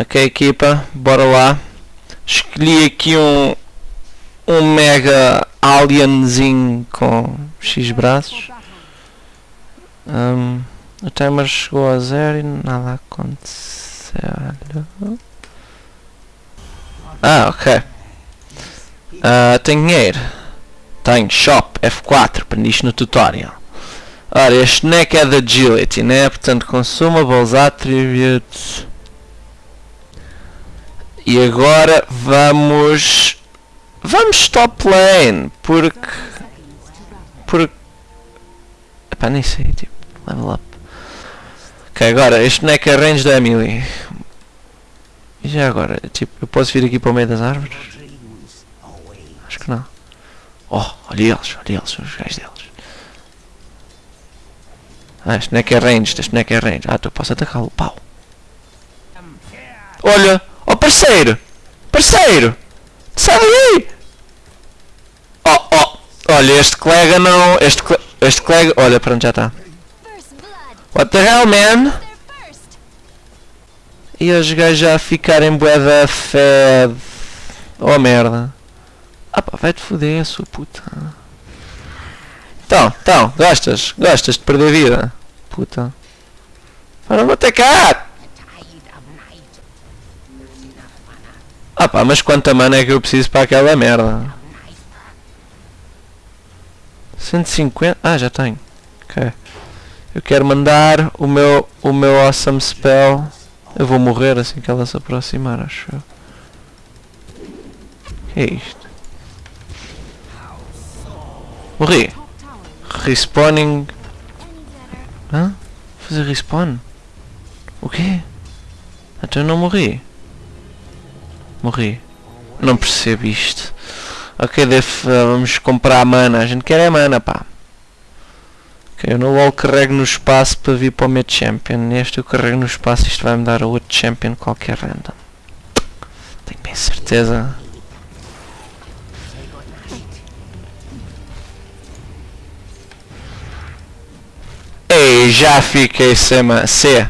Ok, equipa, bora lá. Escolhi aqui um, um mega alienzinho com X braços. Um, o timer chegou a zero e nada aconteceu. Ah, ok. Ah, tenho dinheiro. Tenho shop F4, aprendi no tutorial. Ora, este neck é da agility, né? Portanto, consumables attributes. E agora vamos... Vamos top lane, porque... Porque... Epá, nem sei, tipo, level up. Ok, agora, este neck é range da Emily. E já agora, tipo, eu posso vir aqui para o meio das árvores? Acho que não. Oh, olha eles, olha eles, os gajos deles. Ah, este neck é range, este neck é range. Ah, tu posso atacá-lo, pau. Olha, parceiro, parceiro, sai daí. Oh, oh, olha, este colega não, este, este colega, olha, pronto, já está. What the hell, man? E os gajos já ficarem bué da fed. Oh merda. Ah pá, vai-te foder, sua puta. Então, então, gostas? Gostas de perder vida? Puta. Para não atacar! Pá, mas quanta mana é que eu preciso para aquela merda? 150? Ah, já tenho. Ok. Eu quero mandar o meu, o meu awesome spell. Eu vou morrer assim que ela se aproximar, acho eu. que é isto? Morri. Respawning. Hã? Fazer respawn? O quê? Então eu não morri. Morri. Não percebo isto. Ok, def, vamos comprar mana. A gente quer é mana, pá. Ok, eu no LoL carrego no espaço para vir para o meu champion. Neste eu carrego no espaço isto vai me dar a outro champion qualquer random. Tenho bem certeza. Ei, já fiquei sem C.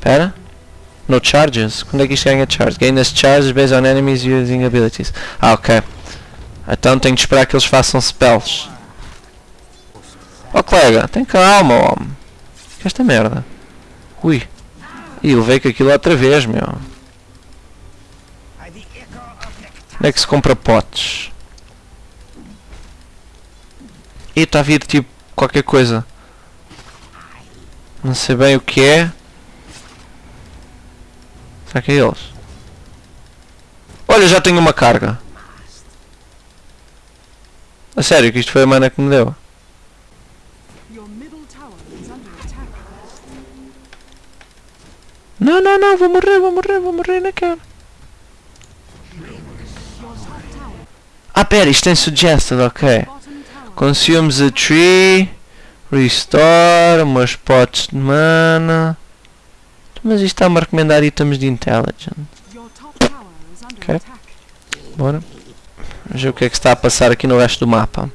Pera. No charges? Quando é que isto ganha charge? Gain as charges based on enemies using abilities. Ah, ok. Então tenho de esperar que eles façam spells. Oh colega, tem calma, homem. Que esta merda. Ui. E levei com aquilo outra vez, meu. Onde é que se compra potes? E está a vir tipo qualquer coisa. Não sei bem o que é. Que é eles? Olha, já tenho uma carga. A sério, que isto foi a mana que me deu. Não, não, não, vou morrer, vou morrer, vou morrer, não quero. Ah, pera, isto tem suggested, ok. Consumes a tree, restore, umas potes de mana. Mas isto está-me a recomendar itens de intelligence. Attack. Bora. Vamos ver o que é que se está a passar aqui no resto do mapa.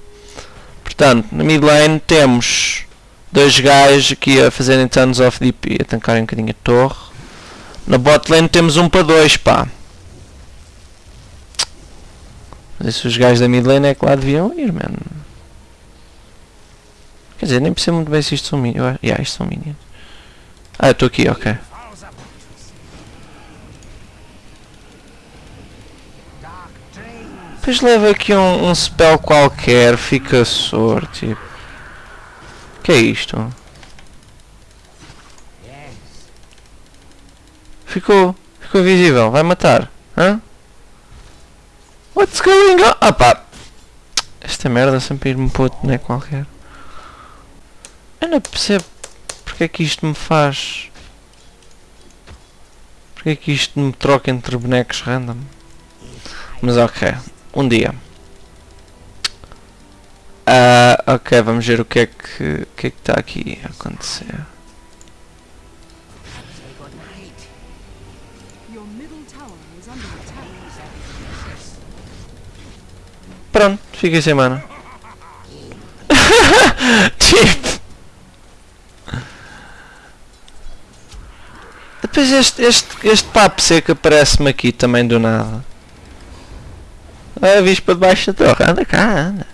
Portanto, na mid lane temos dois gajos aqui a fazerem tons of DP, a tancarem um bocadinho a torre. Na bot lane temos um para dois, pá. Mas se os gajos da mid lane é que lá deviam ir, man. Quer dizer, nem percebo muito bem se isto são minions. Yeah, isto são minions. Ah, eu estou aqui, ok. Depois leva aqui um, um spell qualquer, fica soro, tipo. que é isto? Ficou, ficou visível, vai matar, hã? What's going on? Ah pá, esta merda sempre ir-me para outro boneco qualquer. Eu não percebo porque é que isto me faz. Porque é que isto me troca entre bonecos random. Mas ok, um dia. Ah, ok, vamos ver o que é que que é que está aqui a acontecer. Pronto, fiquei sem mana. tipo. Depois este, este, este papo seco aparece-me aqui também do nada. Ah, viste para debaixo da torre. Anda cá, anda.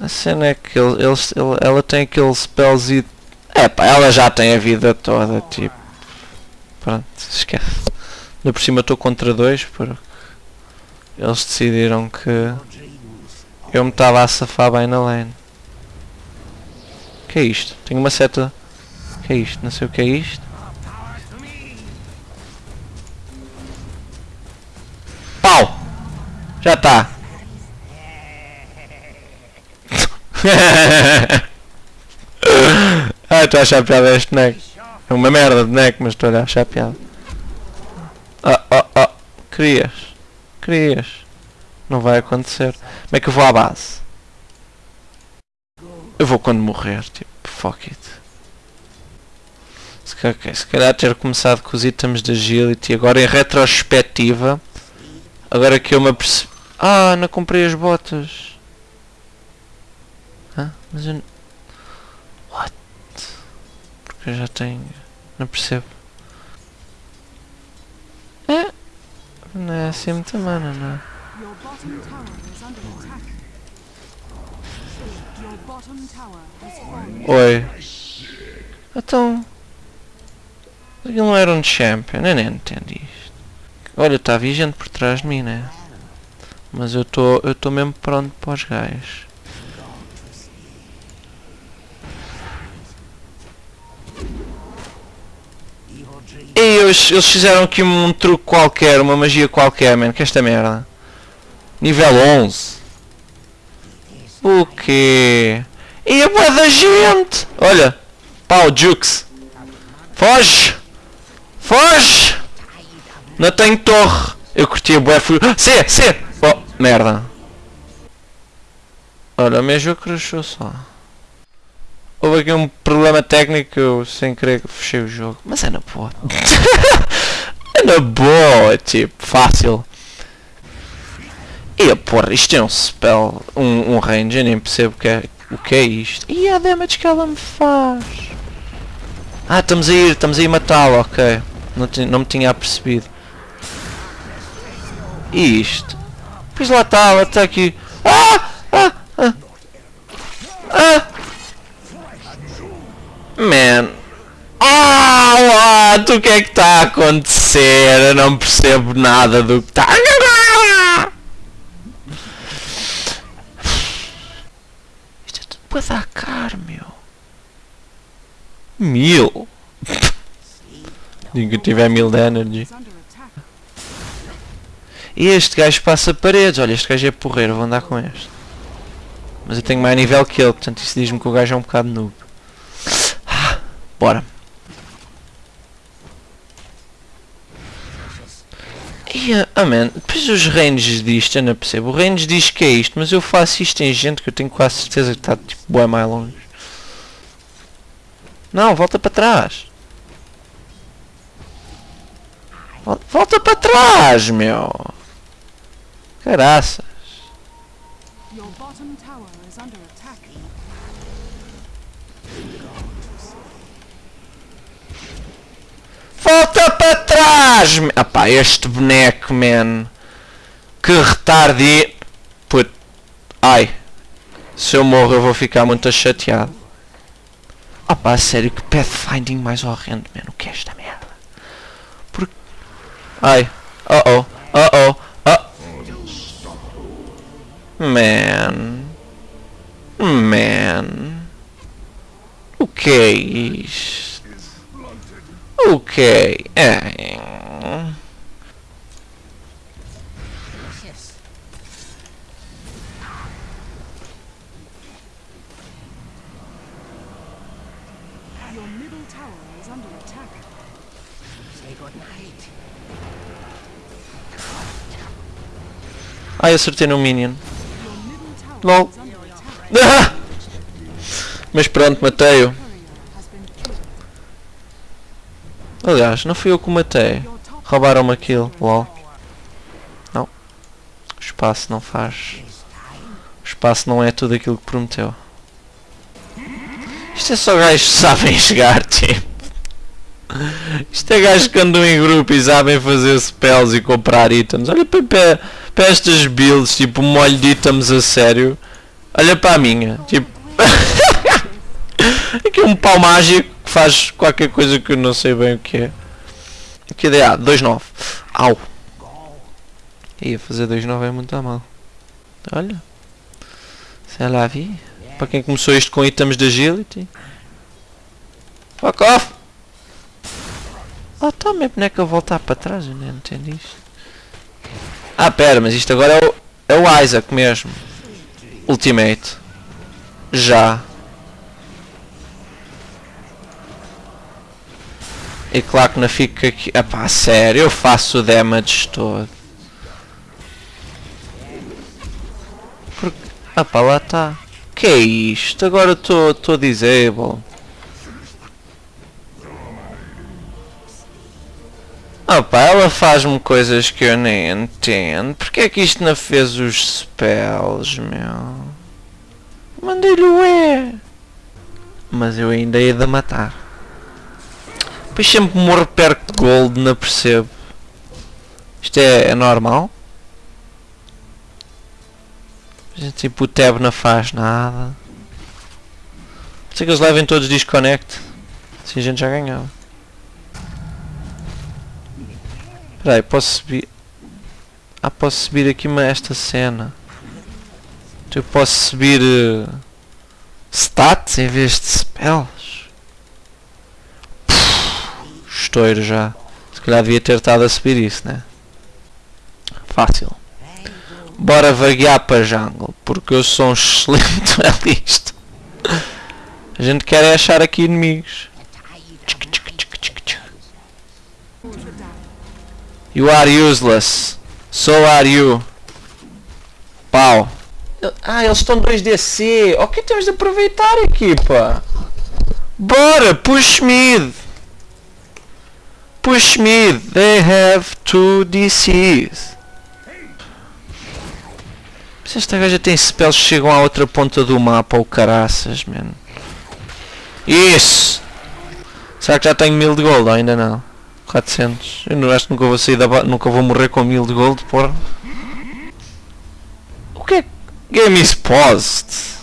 A cena é que ele, eles- ele- ela tem aquele spellzinho. É pá, ela já tem a vida toda, tipo. Pronto, esquece. Ainda por cima estou contra dois porque eles decidiram que eu me estava a safar bem na lane. que é isto? Tenho uma seta. que é isto? Não sei o que é isto. Já está. ah, estou a achar piada este boneco. É uma merda de boneco, mas estou a achar piada. Ah, ah, ah. Querias. Querias. Não vai acontecer. Como é que eu vou à base? Eu vou quando morrer, tipo, fuck it. Se calhar, se calhar ter começado com os itens de agility, agora em retrospectiva, agora que eu me apercebi... Ah, não comprei as botas. Hã? Mas eu... What? Porque eu já tenho... Não percebo. É? Não é assim muita mana, não é? Your bottom tower is under attack. Your bottom tower has fallen. Oi. Então. Ele não era um champion, eu nem entendo isto. Olha, está vigente por trás de mim, né? Mas eu estou eu estou mesmo pronto para os gajos. E eles, eles fizeram aqui um truque qualquer, uma magia qualquer, man, que esta merda. Nível 11. O quê? E a boa da gente! Olha! Pau, Jux! Foge! Foge! Não tenho torre! Eu curti a boa fui. C! C! Merda! Olha, o meu crashou só. Houve aqui um problema técnico eu sem querer fechei o jogo. Mas é na boa. é na boa, tipo, fácil. E porra, isto é um spell, um, um range, eu nem percebo que é, o que é isto. E a damage que ela me faz. Ah, estamos a ir, estamos a ir matá-la, ok. Não, não me tinha apercebido. E isto? Pois lá está, ela está aqui. Ah! Ah! Ah! Ah! Man. Ah! What? O que é que está a acontecer? Eu não percebo nada do que está. Isto é tudo para dar caro, meu. Mil? Digo que tiver mil de energy. E este gajo passa paredes. Olha, este gajo é porreiro, vou andar com este. Mas eu tenho mais nível que ele, portanto isso diz-me que o gajo é um bocado noob. Ah, bora. E, ah man, depois os ranges disto, eu não percebo. O range diz que é isto, mas eu faço isto em gente que eu tenho quase certeza que está tipo bué mais longe. Não, volta para trás. Vol- Volta para trás, meu. Caraças. Attack. Volta para trás! Ah pá, este boneco, man. Que retarde. Put. Ai. Se eu morro eu vou ficar muito chateado. Ah pá, sério, que pathfinding mais horrendo, man. O que é esta merda? Por... Ai. Oh oh. Oh oh. Oh. Man. Man. O que é isto? Ok. É. Your middle tower is under attack. Ai, acertei no Minion. Lol. attack. Mas pronto, matei-o. Aliás, não fui eu que o matei. Roubaram-me aquilo. Lol. Não. O espaço não faz. O espaço não é tudo aquilo que prometeu. Isto é só gajos que sabem jogar, tipo. Isto é gajos que andam em grupo e sabem fazer spells e comprar itens. Olha para, para, para estas builds, tipo molho de itens a sério. Olha para a minha. Tipo. Aqui um pau mágico que faz qualquer coisa que eu não sei bem o que é. Que ideia? 2-9. Au. Ia fazer 2-9 é muito a mal. Olha. Sei lá, vi. Para quem começou isto com itens de agility. Fuck off! Ah, tá, minha boneca voltar para trás, eu não entendi isto. Ah, pera, mas isto agora é o, é o Isaac mesmo. Ultimate. Já. E claro que não fica aqui. Ah pá, sério, eu faço o damage todo. Porque... Ah pá, lá está. Que é isto? Agora estou disable. Pá, ela faz-me coisas que eu nem entendo. Porquê é que isto não fez os spells, meu? Mandei-lhe o E. Mas eu ainda ia de matar. Depois sempre morro perto de gold, não percebo. Isto é, é normal? Tipo o tab não faz nada. Pode ser que eles levem todos disconnect. Assim a gente já ganhava. Espera aí, posso subir... Ah, posso subir aqui uma, esta cena. Eu posso subir... Uh, stats em vez de spells. Estouro já. Se calhar devia ter estado a subir isso, né? Fácil. Bora vaguear para jungle, porque eu sou um excelente realista. A gente quer é achar aqui inimigos. You are useless. So are you. Pau. Ah, eles estão 2DC. Ok, temos de aproveitar equipa. Bora, push mid. Push mid. They have two DCs. Se esta gaja tem spells que chegam à outra ponta do mapa ou caraças, mano. Isso! Será que já tenho 1000 de gold? Ainda não. 400. Eu não acho que nunca vou sair da nunca vou morrer com 1000 de gold, porra. O que é? Game is paused.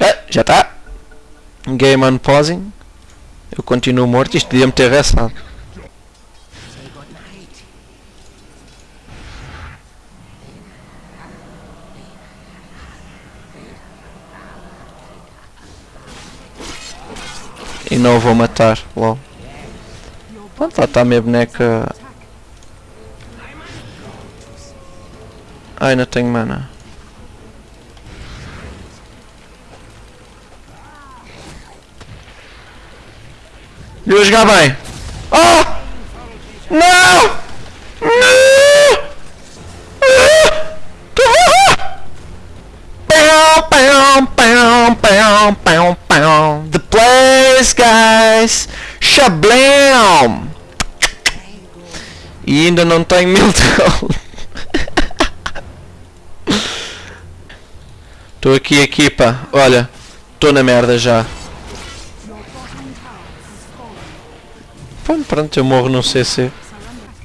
Ah, já está. Game unpausing. Eu continuo morto. Isto podia-me ter restado. E não vou matar, logo. Pronto, lá está a minha boneca. Ai, não tenho mana. Deu a jogar bem. Oh! Não! Não! The place, guys. Shablam! E ainda não tenho mil. Estou aqui, equipa. Olha, estou na merda já. Pronto, pronto, eu morro no CC.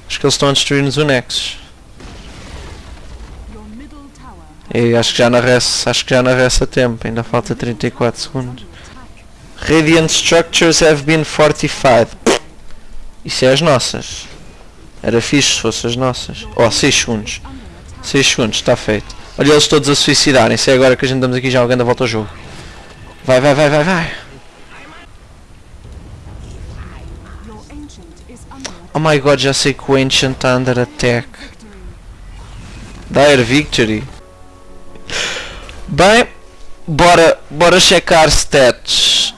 Acho que eles estão a destruir-nos o Nexus. E acho que já na res, acho que já na res a tempo, ainda falta 34 segundos. Radiant structures have been fortified. Isso é as nossas. Era fixe se fossem as nossas. Oh, 6 segundos. 6 segundos, está feito. Olha eles todos a suicidarem-se. É agora que a gente estamos aqui já alguém da volta ao jogo. Vai, vai, vai, vai, vai. Oh my god, já sei que o Ancient está under attack. Dire Victory. Bem, bora, bora checar stats.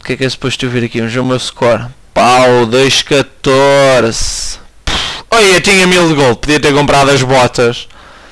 O que é que é suposto eu vir aqui? Vamos ver o meu score. Pau, 2.14. Olha, eu tinha 1000 de gold. Podia ter comprado as botas.